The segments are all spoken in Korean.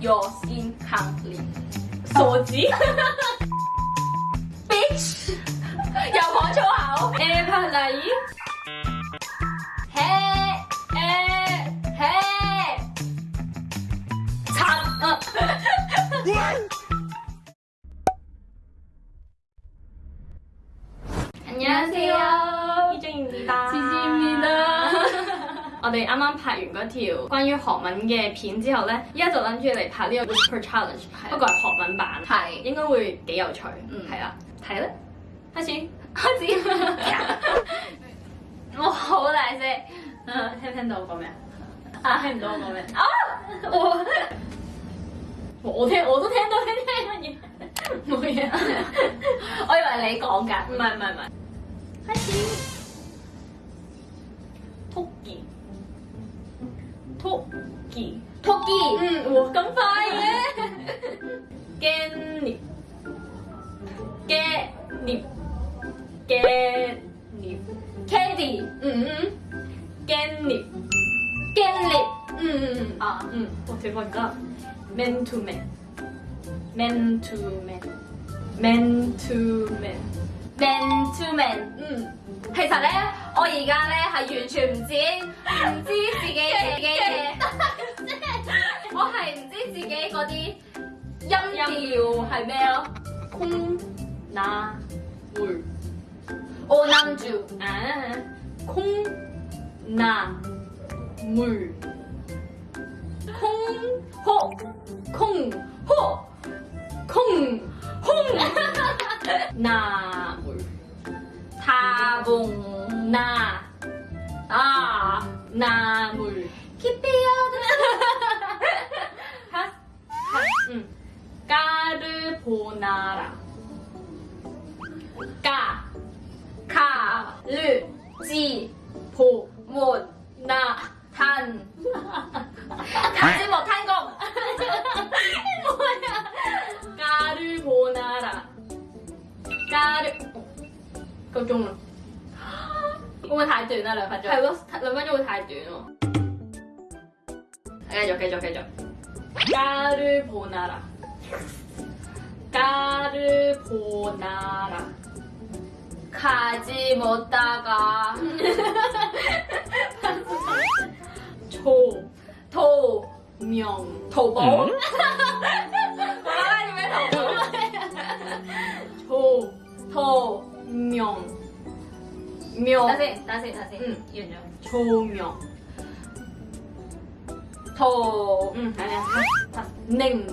your 康力，手机。bitch，要活就好我哋啱啱拍完嗰條關於韓文嘅片之後咧，依家就諗住嚟拍呢個 Whisper Challenge，不過係韓文版，係應該會幾有趣。嗯係啦，睇啦，開始。開始。我好大聲。聽唔聽到我講咩啊？啊聽唔到我講咩？啊！我我聽我都聽到你聽乜嘢？冇嘢。我以為你講㗎。唔係唔係唔係。開始。 토끼. 토끼. 응, 뭐. 오, 깜빡이네 깻잎. 깻잎. 깻잎. 캔디. 응, 깻잎. 깻잎. 응, 아, 응. 어, 대박이다. 맨투맨. 맨투맨. 맨투맨. 맨투맨. 응. 회사래? 我而家咧係完全唔知唔知自己 自嘅嘅嘢，我係唔知自己嗰啲音調係咩咯。空拿會，我諗住啊，空拿會，空呵空呵空空拿會，他崩。 나, 아, 나물. 깊이 어드라. 음. 까를 보나라. 까, 가, 르, 지, 보, 못, 나, 단. 가를 뭐탄거 뭐야. 까를 보나라. 까를. 어. 걱정 마. 會唔會太短啊？兩分鐘。係咯，兩分鐘會太短喎。繼續繼續繼續。까르보나라. 까르보나라. 가지 못다가 초, 도 명, 도보 음? 뭐라니 왜 도보 초, 도 명, 명, 다시 다시 다시 응. 윤정 조명. 도 응, 아니야. 다, 다. 냉,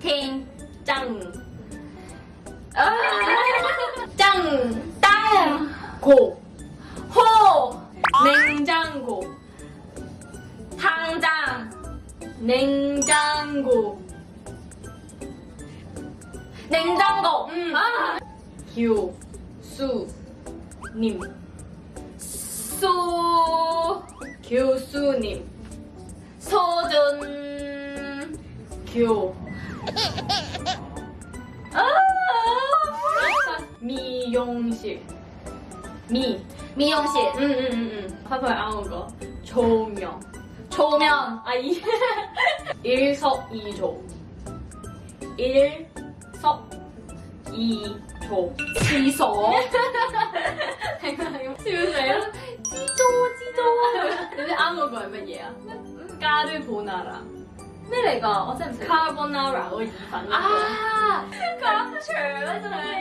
팅 짱, 아, 짱, 땅. 고, 호. 냉장고, 당장. 냉장고, 냉장고. 음. 아, 교수님, 교수 교수님. 소준 교. 아, 미용실. 미. 미용실. 응응응 음, 음, 음. 화살 아운 거. 조명. 조명. 아이. 일석이조. 일석이조. 시소 지우세요? 啱嗰個係乜嘢啊？Carbonara。咩嚟㗎？我真係唔識 Carbonara 嗰個意粉啊，咁長咧真係。嚟？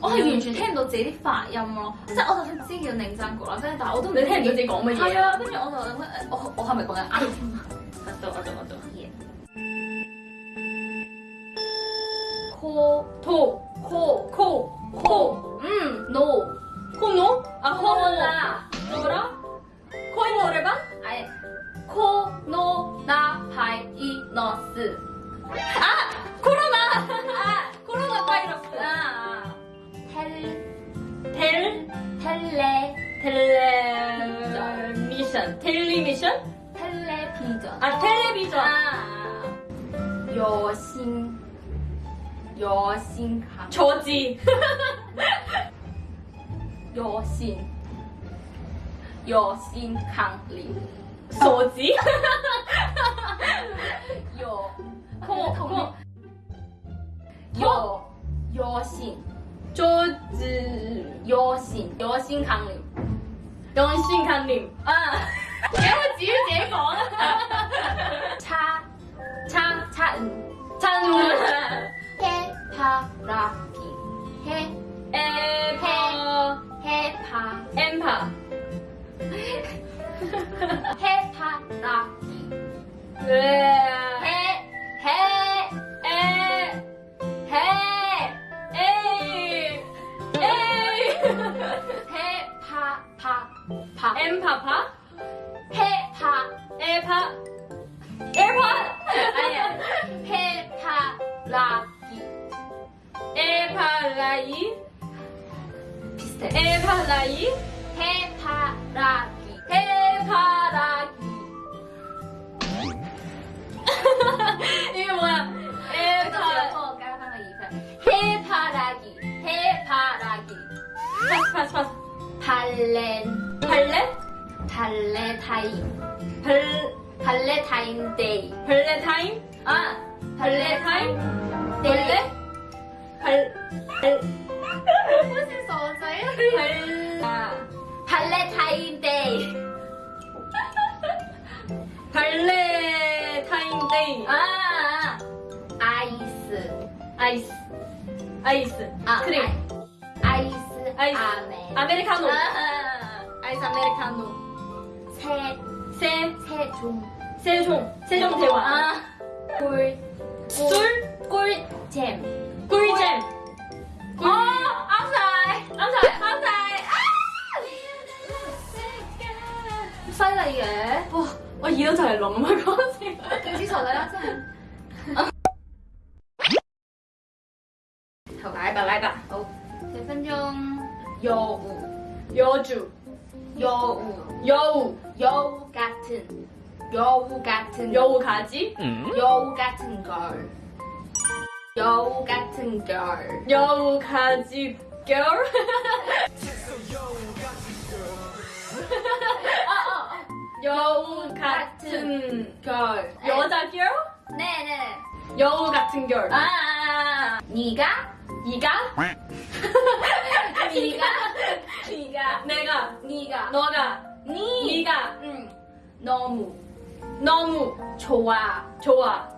我係完全聽唔到自己啲發音咯，即係我就算知叫寧真局啦，跟住但係我都唔你聽唔到自己講乜嘢？係啊，跟住我就諗緊，我我係咪講緊啱？我懂我懂我懂。嘢 코, 토, 心康超级有心。有心康灵手机有。控有有。心。就是有心。有心康宁用心康宁啊。给我结果差差差嗯差嗯 해파라기 해 에파. 해파. 엠파. 해파라기 왜해해에에에파파파. 엠파파? 해파. 에파? 에파? 아니야 해파라기 해바라기 비슷해. 해바라기 해바라기. 해바라기. 이게 뭐야? 해바 해바라기. 해바라기. 파스 파스 파스 발렌. 발레 발레타임. 발 발레타임 데이. 발레타임? 아 발레타임? 네. 데이 발레 발 아, 발레타임데이. 발레타임 데이. 아 아이스. 아이스. 아이스. 아 크림. 아이- 아이스. 아이스. 아메. 아메리카노. 아, 아이스 아메 리카노. 세세 세종. 세종. 세종 대왕. 아, 꿀, 耳都就嚟聾啊嗰時佢知錯啦，真係。好，來吧來吧好，十分鐘。여우, 여주 여우, 여우 여우 같은, 여우 같은, 여우 가지 여우 같은 걸. 여우 같은 걸. 여우 가지 girl 여우 같은 걸. 여자 girl 네네. 여우 같은 girl 아, 아, 아. 네가? 이가 네가? 네가? 내가 네가? 너가 네. 네가 응. 너무 너무 좋아. 좋아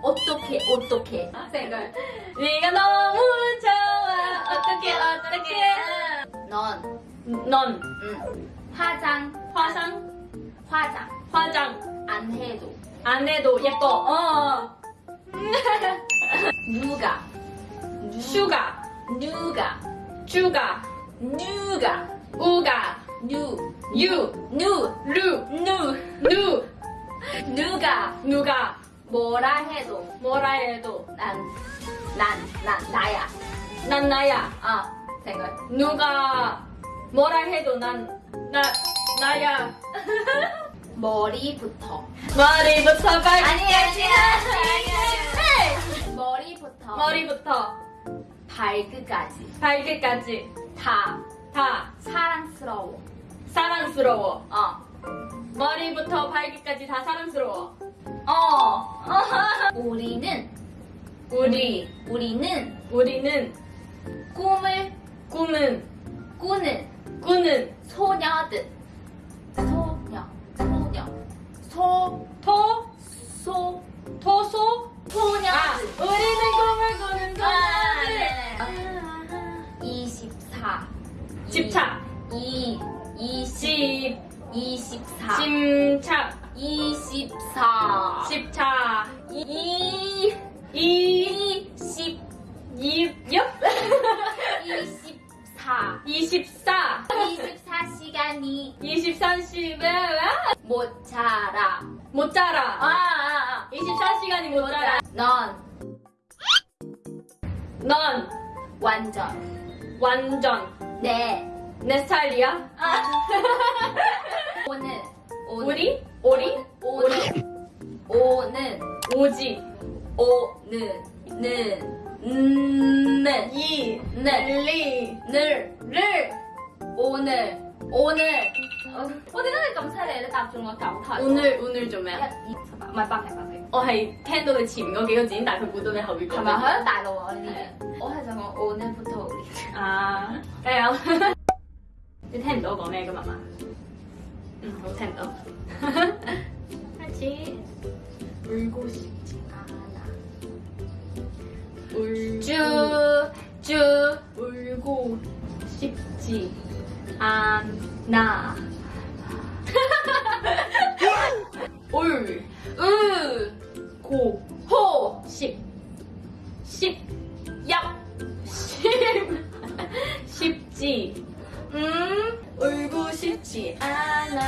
어떻게 어떻게? 생각. 네가 너무 좋아 어떻게 어떻게 넌넌 응. 화장 화장 화장. 화장. 안 해도. 안 해도 예뻐. 어. 누가? 슈가. 누가? 쭈가. 누가? 우가. 누 유. 누 루. 누 누. 누가? 누가. 뭐라 해도. 뭐라 해도. 난난난 나야. 난 나야. 아 생각. 누가. 뭐라 해도 난 나 나야 머리부터. 머리부터 발 아니 아니 아니 머리부터. 머리부터. 발끝까지. 발끝까지. 다. 다. 사랑스러워. 사랑스러워. 어. 머리부터 발끝까지 다 사랑스러워. 어. 우리는. 우리. 우리는. 우리는. 꿈을. 꿈은. 꾸는. 꾸는. 소녀들. 소. 토 소. 토 소 소녀들. 아 우리는 꿈을 꾸는 아, 소녀들 네네. 24. 집착 이. 20. 집 24. 침착 24. 집착 이. 이 20. 이역 24. 24 24시간이 23시간 못 자라. 못 자라. 아, 아, 아. 24시간이 못 자라. 넌? 넌? 완전. 완전. 내 내 스타일이야? 아. 오늘 오늘. 우리 我係聽到佢前嗰幾個字，但係佢估到你後邊講。係咪喺大陸啊？呢啲我係想講 on 幅圖。啊，加油！你聽唔到我講咩噶嘛？嗯，好聽唔到。開始。回顧時間啊！娜就回顧時間啊！ 아. 울, 으, 고, 호, 십, 십, 얍, 십, 쉽지. 음, 울고 싶지 않아.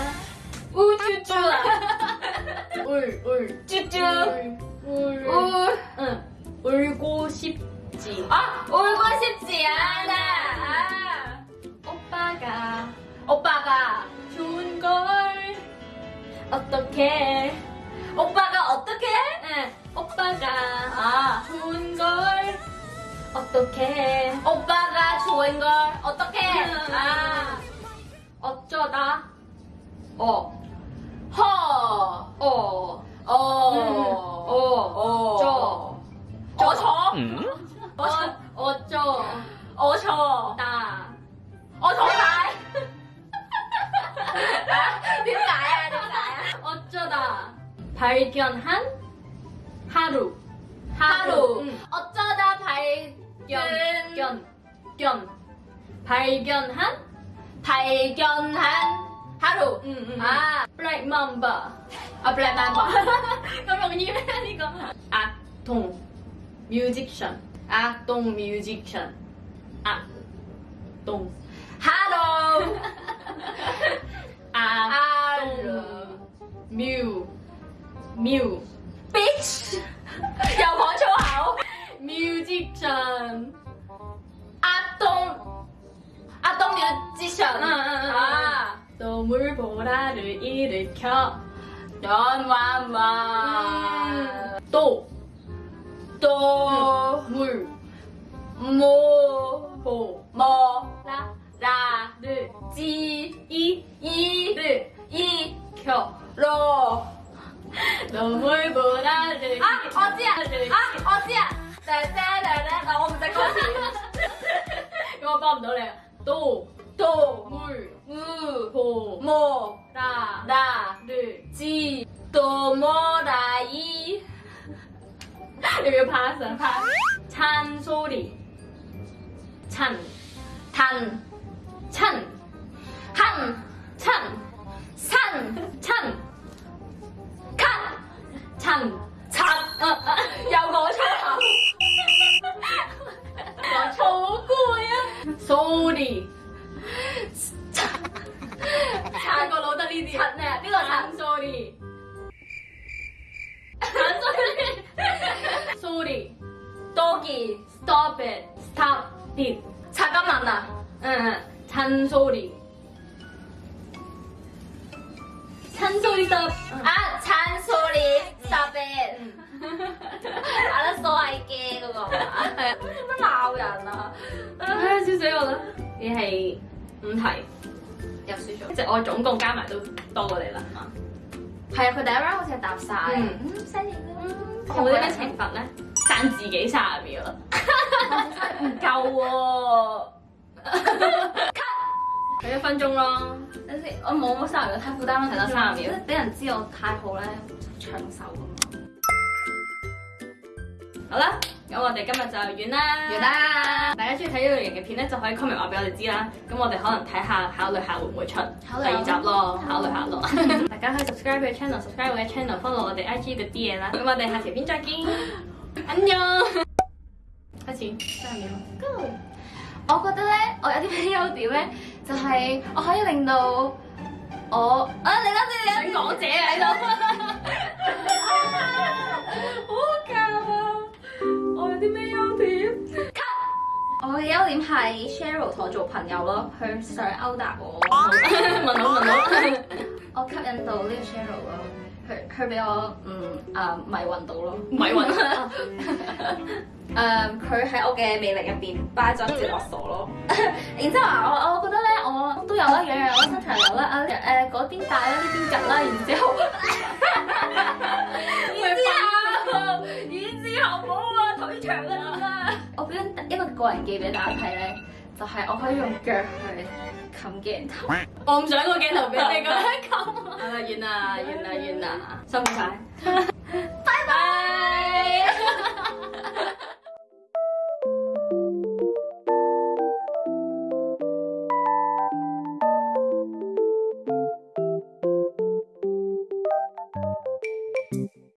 우쭈쭈, 울, 울, 쭈쭈, 울, 울, 울, 응, 울고 싶지. 아, 울고 싶지 않아. 아, 오빠가 오빠가, 어떻게? 오빠가 어떻게? 응, 오빠가 아, 좋은 걸. 어떻게? 오빠가 좋은 걸 어떻게? 음. 아, 어쩌다? 어, 허, 어, 어, 어, 어, 저, 어저, 어, 어쩌, 어저, 다, 어저 잘. 발견한 하루. 하루, 응. 음. 어쩌다 발견 음. 견, 견. 발견한 발견한 하루. 응, 응, 아 블랙 맘바 Mamba. 아 블랙 맘바 형님 이거 악동 뮤직션 악동 뮤직션 악동. 하루. 악동 뮤 mu mu bitch，又講粗口。 musician，阿東，阿東要之上嗯嗯嗯啊， 노물 보라를 일으켜 연완완 또 또 물, 모, 보, 뭐, 라, 라, 를, 지, 이, 이, 를, 이, 켜. 로. 너무 보라를 아! 어찌야! 아! 어찌야! 따따라라 나 혼자 거지 이거 봐 노래 도 도물우보모라나르지도모라이 이거 봤어 봤어 찬소리 찬단찬한찬산찬칸 찬, か 찬. 柒 어, 어. 又講粗口。好攰啊！Sorry，柒個腦得呢啲。柒咩？邊個柒？ Sorry，Sorry，多件 Stop it，Stop it。柒金文啊！嗯，찬 소리。 嘅嗰個係啊，做乜鬧人啊？唉，笑死我啦！你係五題，又輸咗。即係我總共加埋都多過你啦，係嘛？係啊，佢第一 round 好似係答晒。嗯嗯，犀利啦。有冇啲咩懲罰咧？讚自己三十秒啦。唔夠喎。佢一分鐘咯。等先，我冇冇三十秒，太負擔啦，係咯30秒俾人知我太好咧，搶手咁。好啦，咁我哋今日就完啦。完。啦，大家中意睇呢類型嘅片咧，就可以 comment 話俾我哋知啦。咁我哋可能睇下，考慮下會唔會出第二集咯，考慮考慮下咯。大家可以 subscribe 佢嘅 channel，subscribe 我嘅 channel，follow 我哋 IG 嗰啲嘢啦。咁我哋下條片再見，安妞。開始三秒。Go！我覺得咧，我有啲咩優點咧，就係我可以令到我啊，你諗你想講者啊喺度。嘅優點係 Cheryl 同我做朋友咯，佢想勾搭我，問到問到。我吸引到呢個 Cheryl 咯，佢佢俾我嗯啊迷暈到咯。迷暈 誒，佢喺我嘅魅力入邊巴咗接落鎖咯。然之後啊，我我覺得咧，我都有啦，樣樣我身材有啦，啊誒嗰邊大啦，呢邊夾啦，然之後，然之後，然之後個個人記俾大家睇咧，就係我可以用腳去冚鏡頭。我唔想個鏡頭俾你 咁樣冚。好啦，完啦，完啦，完啦，辛苦晒。